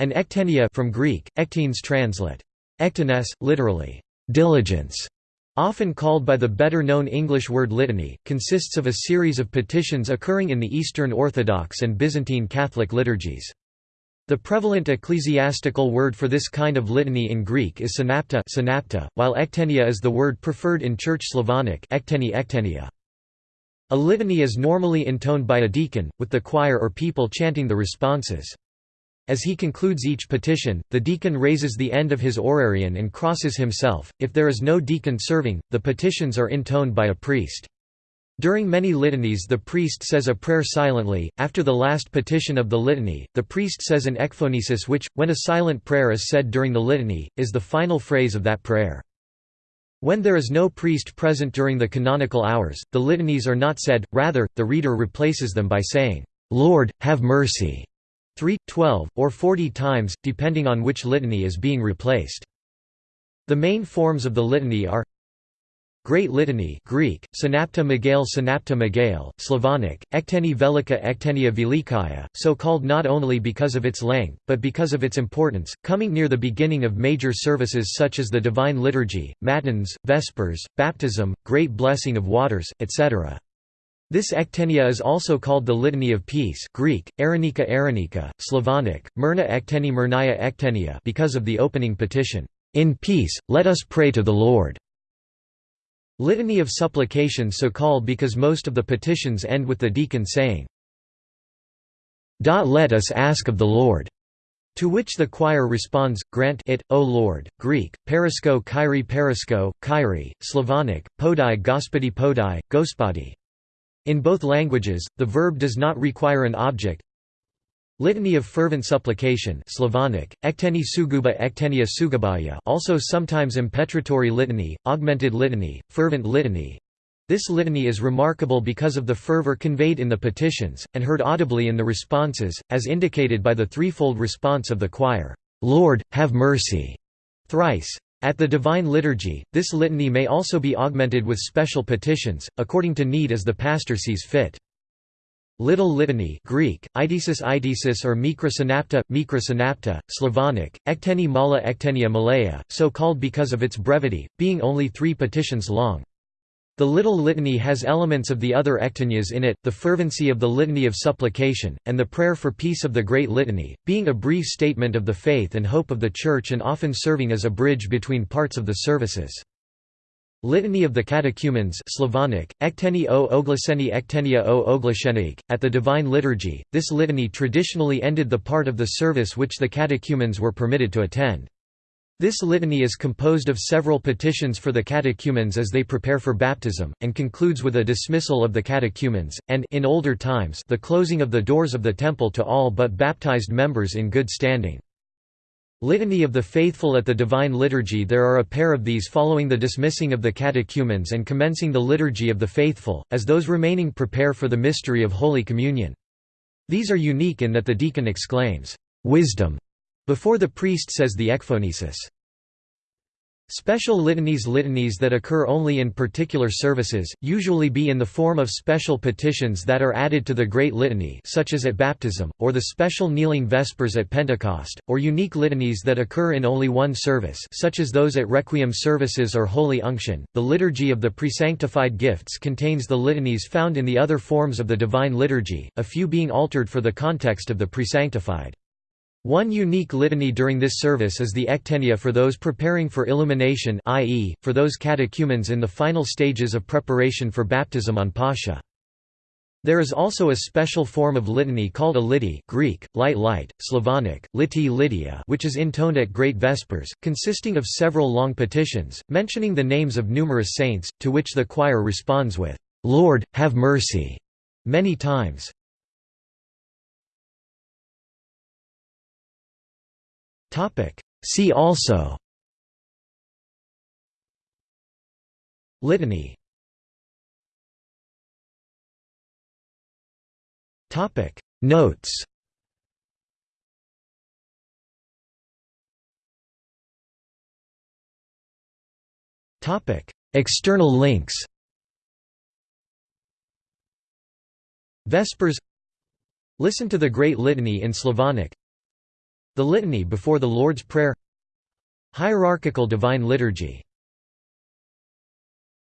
An ektenia from Greek, ektenes translate. Ektenes, literally, diligence, often called by the better-known English word litany, consists of a series of petitions occurring in the Eastern Orthodox and Byzantine Catholic liturgies. The prevalent ecclesiastical word for this kind of litany in Greek is synapta, synapta while ektenia is the word preferred in Church Slavonic ekteni ektenia. A litany is normally intoned by a deacon, with the choir or people chanting the responses. As he concludes each petition, the deacon raises the end of his orarion and crosses himself. If there is no deacon serving, the petitions are intoned by a priest. During many litanies the priest says a prayer silently. After the last petition of the litany, the priest says an ekphonesis which, when a silent prayer is said during the litany, is the final phrase of that prayer. When there is no priest present during the canonical hours, the litanies are not said, rather, the reader replaces them by saying, "'Lord, have mercy' 3, 12, or 40 times, depending on which litany is being replaced. The main forms of the litany are Great Litany Greek, Synapta Megale Synapta Slavonic, Ekteni Velika Ektenia Velikaya, so called not only because of its length, but because of its importance, coming near the beginning of major services such as the Divine Liturgy, Matins, Vespers, Baptism, Great Blessing of Waters, etc. This ektenia is also called the Litany of Peace Greek, Arenika Arenika, Slavonic, Myrna Ekteni Myrnaya Ektenia because of the opening petition, "'In peace, let us pray to the Lord' Litany of supplication so called because most of the petitions end with the deacon saying, Let us ask of the Lord. To which the choir responds, Grant it, O Lord. Greek, perisko kyrie perisko, kyrie, Slavonic, podai gospodi podai, gospodi. In both languages, the verb does not require an object. Litany of fervent supplication Slavonic, ekteni suguba ektenia sugubaya also sometimes impetratory litany, augmented litany, fervent litany. This litany is remarkable because of the fervor conveyed in the petitions, and heard audibly in the responses, as indicated by the threefold response of the choir, "'Lord, have mercy' thrice. At the Divine Liturgy, this litany may also be augmented with special petitions, according to need as the pastor sees fit. Little Litany Greek, Eidesis Eidesis or Mikra Synapta, Mikra Synapta, Slavonic, Ekteni Mala Ektenia Malaya, so called because of its brevity, being only three petitions long. The Little Litany has elements of the other ektenias in it, the fervency of the Litany of Supplication, and the Prayer for Peace of the Great Litany, being a brief statement of the faith and hope of the Church and often serving as a bridge between parts of the services. Litany of the Catechumens Slavonic, Ekteni o Oglaseni Ektenia o Oglashenik. At the Divine Liturgy, this litany traditionally ended the part of the service which the catechumens were permitted to attend. This litany is composed of several petitions for the catechumens as they prepare for baptism, and concludes with a dismissal of the catechumens, and in older times the closing of the doors of the temple to all but baptized members in good standing. Litany of the Faithful At the Divine Liturgy there are a pair of these following the dismissing of the catechumens and commencing the Liturgy of the Faithful, as those remaining prepare for the mystery of Holy Communion. These are unique in that the deacon exclaims, "'Wisdom' Before the priest says the ekphonesis. Special litanies Litanies that occur only in particular services, usually be in the form of special petitions that are added to the Great Litany such as at baptism, or the special kneeling Vespers at Pentecost, or unique litanies that occur in only one service such as those at Requiem services or Holy Unction. The Liturgy of the Presanctified Gifts contains the litanies found in the other forms of the Divine Liturgy, a few being altered for the context of the presanctified. One unique litany during this service is the ektenia for those preparing for illumination i.e., for those catechumens in the final stages of preparation for baptism on Pascha. There is also a special form of litany called a liti Greek, light light, Slavonic, liti litia which is intoned at Great Vespers, consisting of several long petitions, mentioning the names of numerous saints, to which the choir responds with, "'Lord, have mercy' many times. See also. Litany. Notes. Topic. External links. Vespers. Listen to the Great Litany in Slavonic The Litany before the Lord's Prayer Hierarchical Divine Liturgy